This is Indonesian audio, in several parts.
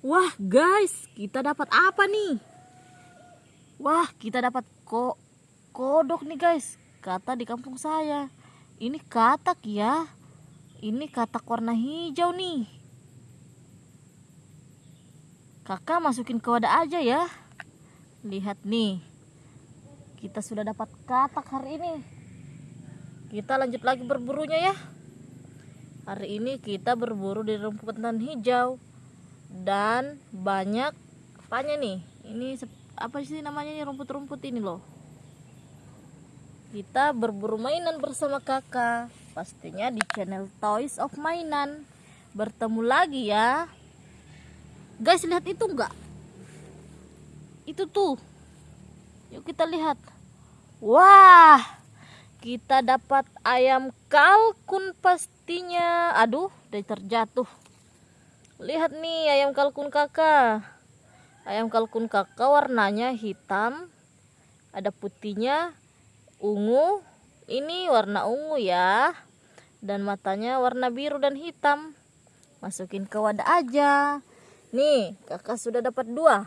Wah guys, kita dapat apa nih? Wah, kita dapat ko kodok nih guys. Kata di kampung saya. Ini katak ya. Ini katak warna hijau nih. Kakak masukin ke wadah aja ya. Lihat nih. Kita sudah dapat katak hari ini. Kita lanjut lagi berburunya ya. Hari ini kita berburu di rumputan hijau dan banyak apanya nih ini apa sih namanya nih rumput-rumput ini loh? Kita berburu mainan bersama kakak pastinya di channel Toys of Mainan. Bertemu lagi ya. Guys lihat itu enggak itu tuh. Yuk kita lihat. Wah kita dapat ayam kalkun pastinya. Aduh udah terjatuh Lihat nih ayam kalkun kakak. Ayam kalkun kakak warnanya hitam. Ada putihnya, ungu. Ini warna ungu ya. Dan matanya warna biru dan hitam. Masukin ke wadah aja. Nih, kakak sudah dapat dua.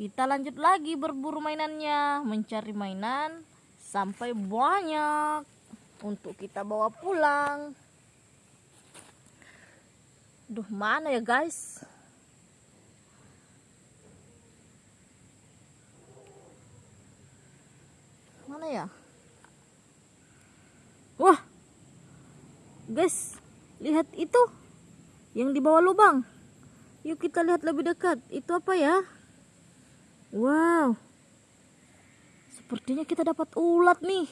Kita lanjut lagi berburu mainannya. Mencari mainan sampai banyak. Untuk kita bawa pulang. Duh, mana ya guys? Mana ya? Wah. Guys, lihat itu. Yang di bawah lubang. Yuk kita lihat lebih dekat. Itu apa ya? Wow. Sepertinya kita dapat ulat nih.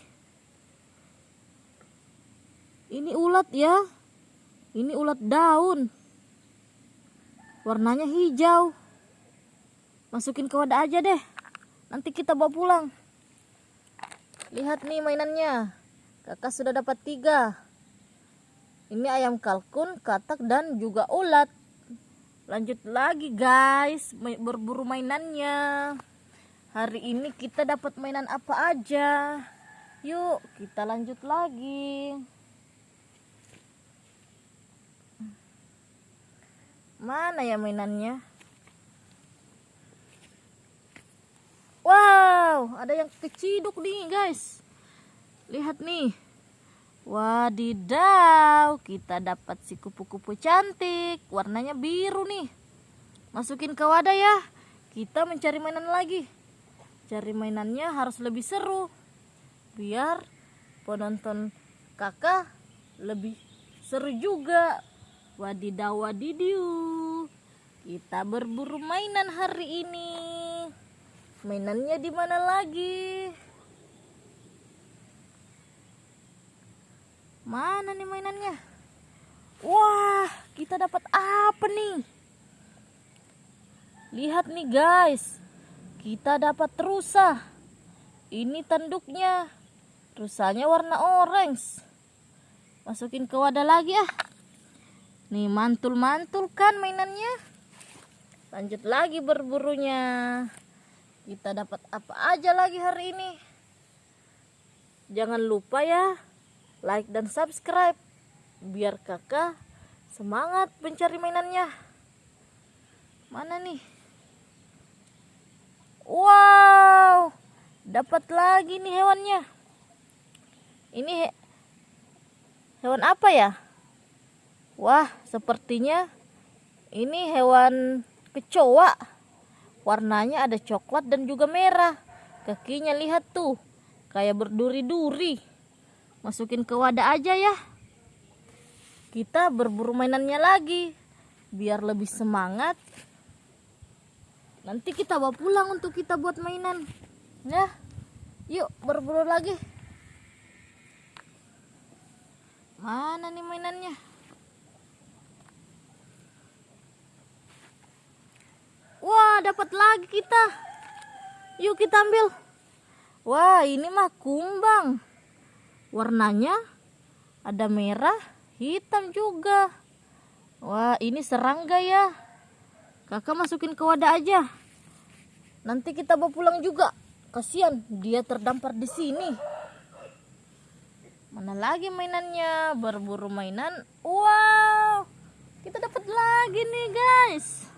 Ini ulat ya. Ini ulat daun warnanya hijau. Masukin ke wadah aja deh. Nanti kita bawa pulang. Lihat nih mainannya. Kakak sudah dapat tiga. Ini ayam kalkun katak dan juga ulat. Lanjut lagi guys. Berburu mainannya. Hari ini kita dapat mainan apa aja? Yuk kita lanjut lagi Mana ya mainannya? Wow, ada yang keciduk nih guys. Lihat nih. Wadidaw, kita dapat si kupu-kupu cantik. Warnanya biru nih. Masukin ke wadah ya. Kita mencari mainan lagi. Cari mainannya harus lebih seru. Biar penonton kakak lebih seru juga Wadidaw wadidiu. Kita berburu mainan hari ini. Mainannya di mana lagi? Mana nih mainannya? Wah, kita dapat apa nih? Lihat nih guys. Kita dapat rusa. Ini tanduknya. Rusanya warna orange. Masukin ke wadah lagi ah. Nih mantul-mantul kan mainannya. Lanjut lagi berburunya. Kita dapat apa aja lagi hari ini. Jangan lupa ya like dan subscribe biar kakak semangat mencari mainannya. Mana nih? Wow, dapat lagi nih hewannya. Ini he hewan apa ya? Wah, sepertinya ini hewan kecoa. Warnanya ada coklat dan juga merah. Kakinya lihat tuh, kayak berduri-duri. Masukin ke wadah aja ya. Kita berburu mainannya lagi, biar lebih semangat. Nanti kita bawa pulang untuk kita buat mainan. Ya, yuk berburu lagi. Mana nih mainannya? Dapat lagi kita. Yuk kita ambil. Wah, ini mah kumbang. Warnanya ada merah, hitam juga. Wah, ini serangga ya. Kakak masukin ke wadah aja. Nanti kita bawa pulang juga. Kasihan dia terdampar di sini. Mana lagi mainannya? Berburu mainan. Wow, kita dapat lagi nih guys.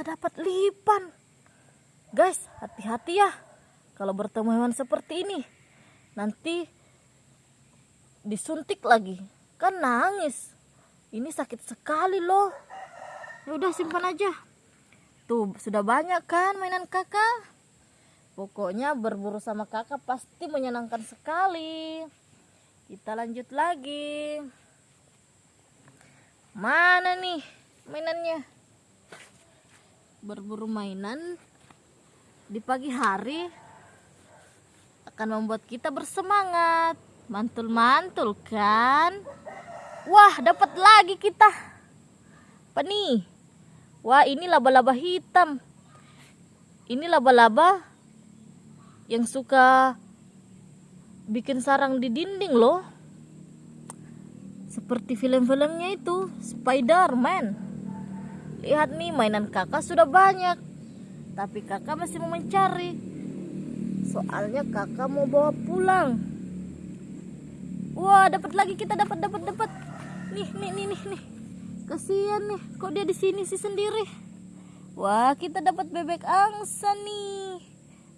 kita dapat lipan. Guys hati-hati ya kalau bertemu hewan seperti ini. Nanti disuntik lagi. Kan nangis. Ini sakit sekali loh. Ya udah simpan aja. Tuh sudah banyak kan mainan kakak? Pokoknya berburu sama kakak pasti menyenangkan sekali. Kita lanjut lagi. Mana nih mainannya berburu mainan di pagi hari akan membuat kita bersemangat. Mantul-mantul kan? Wah dapat lagi kita. Apa nih? Wah ini laba-laba hitam. Ini laba-laba yang suka bikin sarang di dinding loh. Seperti film-filmnya itu Spider-Man lihat nih mainan kakak sudah banyak. Tapi kakak masih mau mencari. Soalnya kakak mau bawa pulang. Wah dapat lagi kita dapat dapat dapat. Nih nih nih nih nih. Kasihan nih kok dia di sini sih sendiri? Wah kita dapat bebek angsa nih.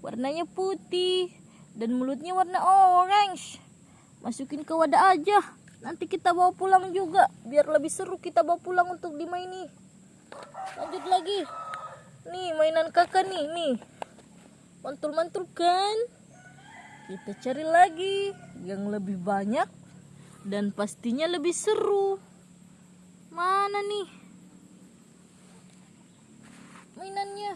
Warnanya putih dan mulutnya warna orange. Masukin ke wadah aja. Nanti kita bawa pulang juga biar lebih seru kita bawa pulang untuk dimaini lanjut lagi. Nih mainan kakak nih nih. Mantul-mantul kan? Kita cari lagi yang lebih banyak dan pastinya lebih seru. Mana nih? Mainannya.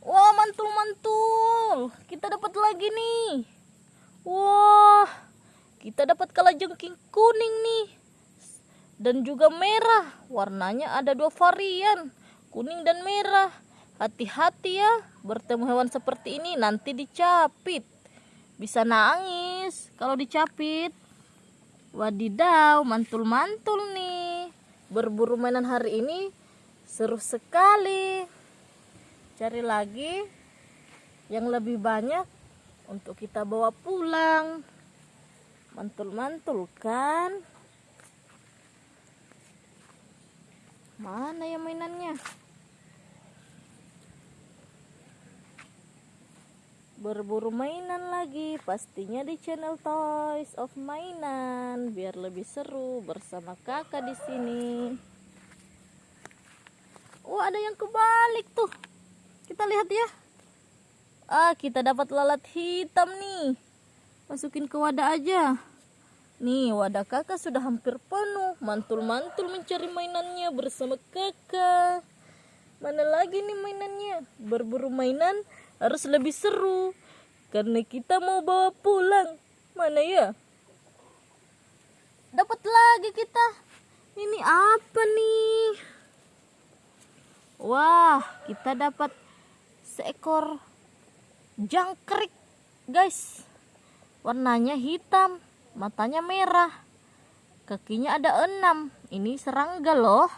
Wah mantul-mantul. Kita dapat lagi nih. Wah kita dapat kalajengking kuning nih. Dan juga merah. Warnanya ada dua varian. Kuning dan merah. Hati-hati ya. Bertemu hewan seperti ini nanti dicapit. Bisa nangis kalau dicapit. Wadidaw mantul-mantul nih. Berburu mainan hari ini seru sekali. Cari lagi yang lebih banyak untuk kita bawa pulang mantul-mantul kan mana ya mainannya? Berburu mainan lagi. Pastinya di channel Toys of Mainan. Biar lebih seru bersama kakak di sini. Oh ada yang kebalik tuh. Kita lihat ya. Ah kita dapat lalat hitam nih masukin ke wadah aja. Nih wadah kakak sudah hampir penuh. Mantul-mantul mencari mainannya bersama kakak. Mana lagi nih mainannya? Berburu mainan harus lebih seru. Karena kita mau bawa pulang. Mana ya? Dapat lagi kita. Ini apa nih? Wah kita dapat seekor jangkrik guys warnanya hitam matanya merah. Kakinya ada enam. Ini serangga loh.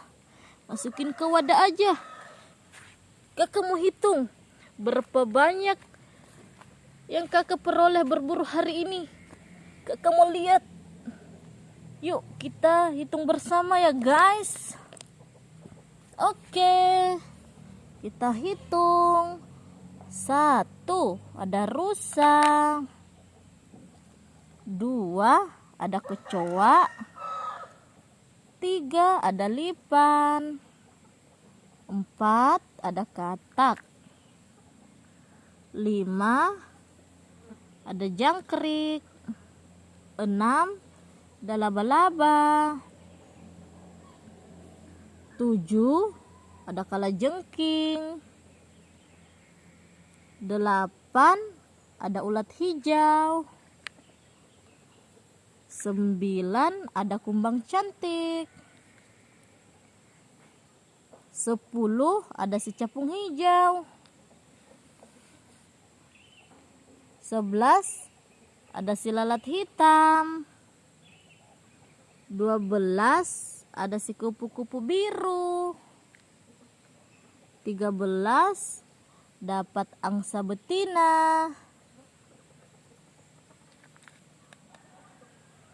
Masukin ke wadah aja. Kakak mau hitung berapa banyak yang kakak peroleh berburu hari ini. Kakak mau lihat. Yuk kita hitung bersama ya guys. Oke. Kita hitung. Satu ada rusa dua ada kecoa. Tiga ada lipan. Empat ada katak. Lima ada jangkrik. Enam ada laba-laba. Tujuh ada kalajengking. Delapan ada ulat hijau 9 ada kumbang cantik. 10 ada si capung hijau. 11 ada si lalat hitam. 12 ada si kupu-kupu biru. 13 dapat angsa betina. 14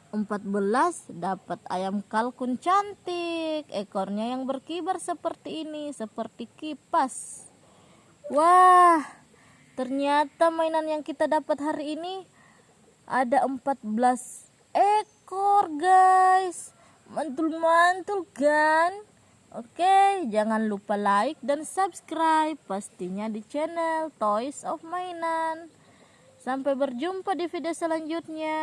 14 dapat ayam kalkun cantik. Ekornya yang berkibar seperti ini seperti kipas. Wah ternyata mainan yang kita dapat hari ini ada 14 ekor guys. Mantul-mantul kan? Oke jangan lupa like dan subscribe. Pastinya di channel Toys of Mainan. Sampai berjumpa di video selanjutnya